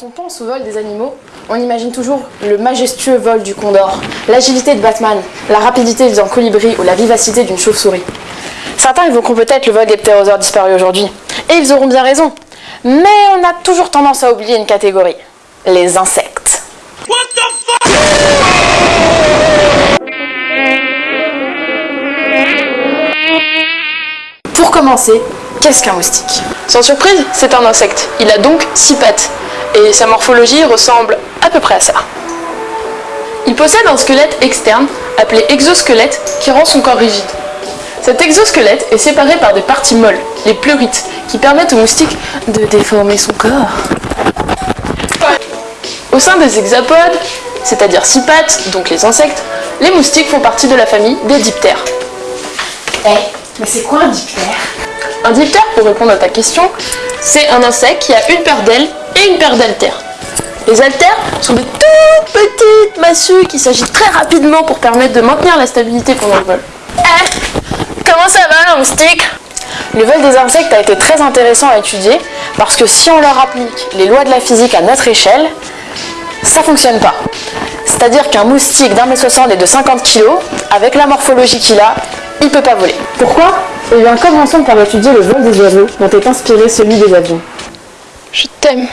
Quand on pense au vol des animaux, on imagine toujours le majestueux vol du condor, l'agilité de Batman, la rapidité d'un colibri ou la vivacité d'une chauve-souris. Certains évoqueront peut-être le vol des ptérosaures disparus aujourd'hui, et ils auront bien raison. Mais on a toujours tendance à oublier une catégorie, les insectes. Pour commencer, qu'est-ce qu'un moustique? Sans surprise, c'est un insecte. Il a donc six pattes et sa morphologie ressemble à peu près à ça. Il possède un squelette externe, appelé exosquelette, qui rend son corps rigide. Cet exosquelette est séparé par des parties molles, les pleurites, qui permettent au moustique de déformer son corps. Au sein des hexapodes, c'est-à-dire six pattes, donc les insectes, les moustiques font partie de la famille des diptères. Eh, mais c'est quoi un diptère? Un diptère, pour répondre à ta question, c'est un insecte qui a une paire d'ailes et une paire d'altères. Les altères sont des toutes petites massues qui s'agitent très rapidement pour permettre de maintenir la stabilité pendant le vol. Eh, comment ça va, un moustique Le vol des insectes a été très intéressant à étudier parce que si on leur applique les lois de la physique à notre échelle, ça fonctionne pas. C'est-à-dire qu'un moustique d'un mètre 60 et de 50 kg, avec la morphologie qu'il a, il peut pas voler. Pourquoi? Eh bien, commençons par étudier le vol des oiseaux dont est inspiré celui des avions. Je t'aime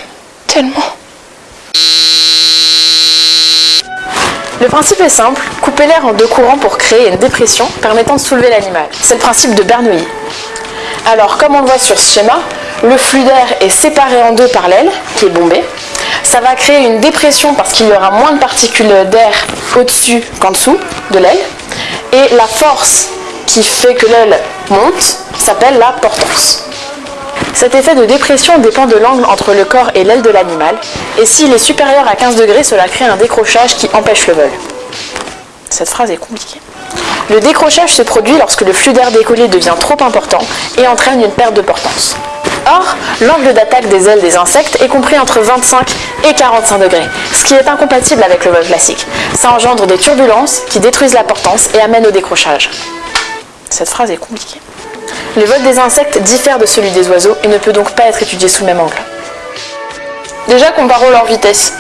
tellement. Le principe est simple, couper l'air en deux courants pour créer une dépression permettant de soulever l'animal. C'est le principe de Bernoulli. Alors, comme on le voit sur ce schéma, le flux d'air est séparé en deux par l'aile, qui est bombée. Ça va créer une dépression parce qu'il y aura moins de particules d'air au-dessus qu'en dessous de l'aile. Et la force qui fait que l'aile monte s'appelle la portance. Cet effet de dépression dépend de l'angle entre le corps et l'aile de l'animal, et s'il est supérieur à 15 degrés, cela crée un décrochage qui empêche le vol. Cette phrase est compliquée. Le décrochage se produit lorsque le flux d'air décollé devient trop important et entraîne une perte de portance. Or, l'angle d'attaque des ailes des insectes est compris entre 25 et 45 degrés, ce qui est incompatible avec le vol classique. Ça engendre des turbulences qui détruisent la portance et amènent au décrochage. Cette phrase est compliquée. Le vol des insectes diffère de celui des oiseaux et ne peut donc pas être étudié sous le même angle. Déjà, comparons leur vitesse.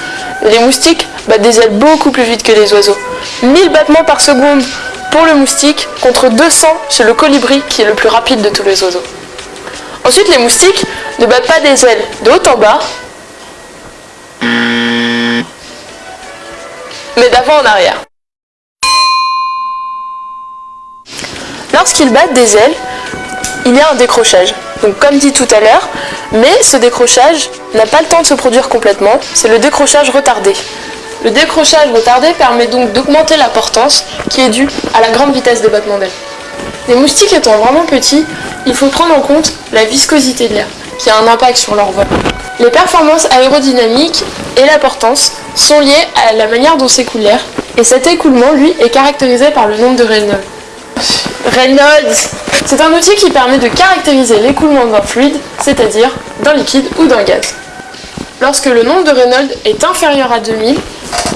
Les moustiques battent des ailes beaucoup plus vite que les oiseaux. 1000 battements par seconde pour le moustique contre 200 chez le colibri qui est le plus rapide de tous les oiseaux. Ensuite, les moustiques ne battent pas des ailes de haut en bas, mais d'avant en arrière. Lorsqu'ils battent des ailes, il y a un décrochage. Donc comme dit tout à l'heure, mais ce décrochage n'a pas le temps de se produire complètement, c'est le décrochage retardé. Le décrochage retardé permet donc d'augmenter la portance qui est due à la grande vitesse des battements d'ailes. Les moustiques étant vraiment petits, il faut prendre en compte la viscosité de l'air, qui a un impact sur leur vol. Les performances aérodynamiques et la portance sont liées à la manière dont s'écoule l'air, et cet écoulement, lui, est caractérisé par le nombre de Reynolds. Reynolds C'est un outil qui permet de caractériser l'écoulement d'un fluide, c'est-à-dire d'un liquide ou d'un gaz. Lorsque le nombre de Reynolds est inférieur à 2000,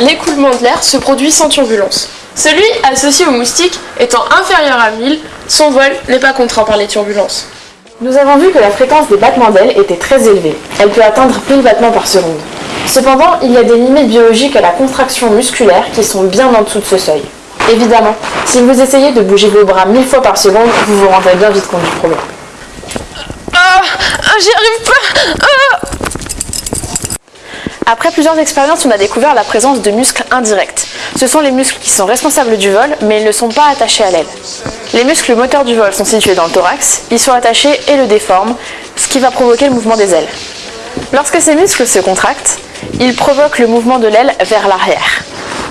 l'écoulement de l'air se produit sans turbulence. Celui associé au moustique étant inférieur à 1000, son vol n'est pas contraint par les turbulences. Nous avons vu que la fréquence des battements d'ailes était très élevée. Elle peut atteindre 1000 battements par seconde. Cependant, il y a des limites biologiques à la contraction musculaire qui sont bien en dessous de ce seuil. Évidemment, si vous essayez de bouger vos bras 1000 fois par seconde, vous vous rendrez bien vite compte du problème. Ah, j'y arrive pas ah. Après plusieurs expériences, on a découvert la présence de muscles indirects. Ce sont les muscles qui sont responsables du vol, mais ils ne sont pas attachés à l'aile. Les muscles moteurs du vol sont situés dans le thorax, ils sont attachés et le déforment, ce qui va provoquer le mouvement des ailes. Lorsque ces muscles se contractent, ils provoquent le mouvement de l'aile vers l'arrière.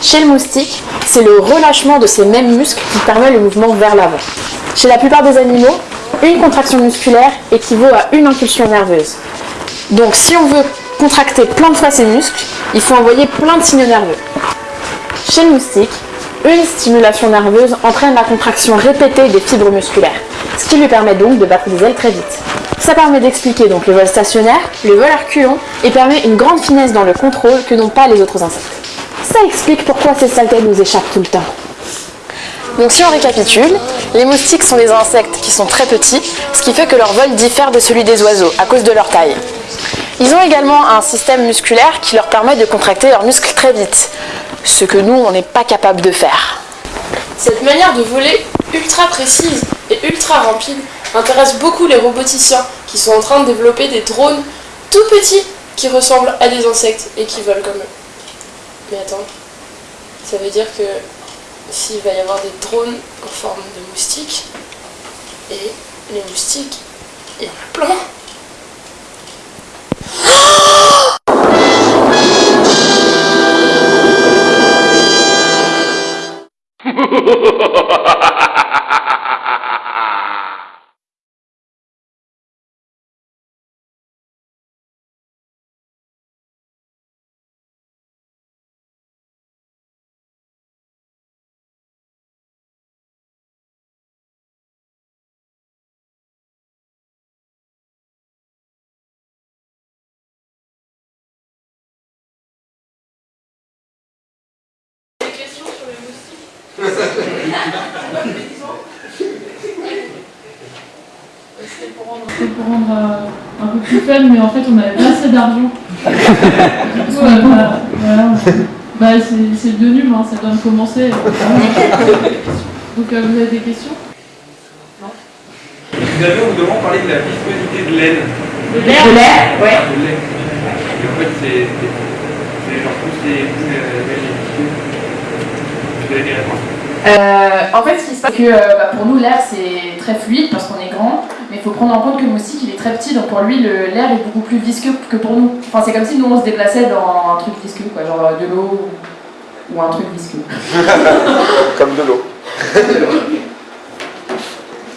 Chez le moustique, c'est le relâchement de ces mêmes muscles qui permet le mouvement vers l'avant. Chez la plupart des animaux, une contraction musculaire équivaut à une impulsion nerveuse. Donc si on veut contracter plein de fois ces muscles, il faut envoyer plein de signaux nerveux. Chez le moustique, une stimulation nerveuse entraîne la contraction répétée des fibres musculaires, ce qui lui permet donc de battre des ailes très vite. Ça permet d'expliquer donc le vol stationnaire, le vol reculant et permet une grande finesse dans le contrôle que n'ont pas les autres insectes. Ça explique pourquoi ces saletés nous échappent tout le temps. Donc si on récapitule, les moustiques sont des insectes qui sont très petits, ce qui fait que leur vol diffère de celui des oiseaux à cause de leur taille. Ils ont également un système musculaire qui leur permet de contracter leurs muscles très vite, ce que nous, on n'est pas capable de faire. Cette manière de voler ultra précise et ultra rapide intéresse beaucoup les roboticiens qui sont en train de développer des drones tout petits qui ressemblent à des insectes et qui volent comme eux. Mais attends, ça veut dire que s'il va y avoir des drones en forme de moustiques, et les moustiques, il y en a plein C'était pour rendre C'était pour rendre euh, un peu plus fun, mais en fait on n'avait pas assez d'argent. Du coup, euh, bah, voilà. Bah, c'est c'est le nul, hein, ça doit commencer. Donc euh, vous avez des questions Vous avez au moment parlé de la viscosité de laine. De l'air De l'air, ouais. De laine. Et en fait, c'est c'est genre plus les euh. Vous avez des réponses Euh, en fait, ce qui se passe, c'est que euh, bah, pour nous, l'air c'est très fluide parce qu'on est grand, mais il faut prendre en compte que le moustique il est très petit, donc pour lui, le- l'air est beaucoup plus visqueux que pour nous. Enfin, c'est comme si nous on se déplaçait dans un truc visqueux, quoi, genre euh, de l'eau ou- ou un truc visqueux. Comme de l'eau.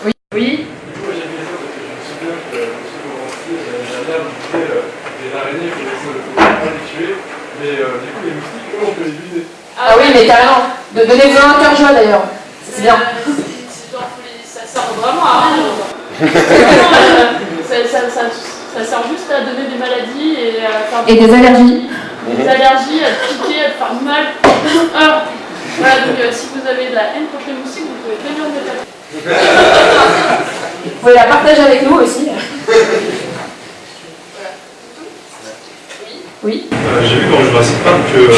Oui. Oui. Mais du coup, les moustiques, comment on peut les viser Ah oui, mais carrément. De donner un cœur joie d'ailleurs. C'est bien. Euh, ça sert vraiment à rien. ça, ça, ça, ça sert juste à donner des maladies et à faire Et des allergies. des allergies, à te piquer, à te faire mal. Alors, voilà, donc euh, si vous avez de la haine contre les moustiques, vous pouvez très bien me taper. Vous pouvez la partager avec nous aussi. Oui. Euh, J'ai vu dans Jurassic Park que. euh,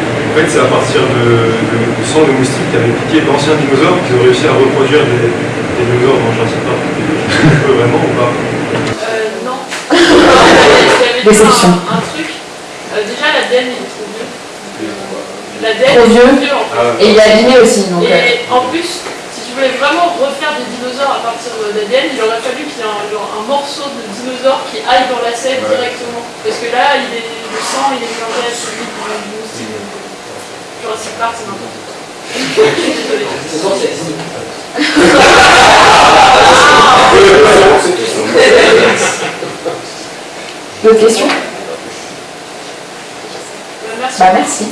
fait, c'est à partir de, de- du sang de moustiques qui avaient piqué d'anciens dinosaures qu'ils ont réussi à reproduire des, des dinosaures dans Jurassic Park. On peut vraiment ou pas Euh, non. J'avais dit Déception. un, un truc. Euh, déjà, l'ADN est trop vieux. L'ADN Trop est vieux. trop vieux en fait. Et il est abîmé aussi, donc. euh, Et en plus, si tu voulais vraiment refaire des dinosaures à partir d'ADN, il aurait fallu qu'il y ait un, genre, un morceau de dinosaure qui aille dans la sève directement. Parce que là, il est, le sang, il est mélangé à celui du du moustique. Jurassic Park, c'est n'importe quoi. Je désolée. D'autres questions? Euh, Merci. Bah merci.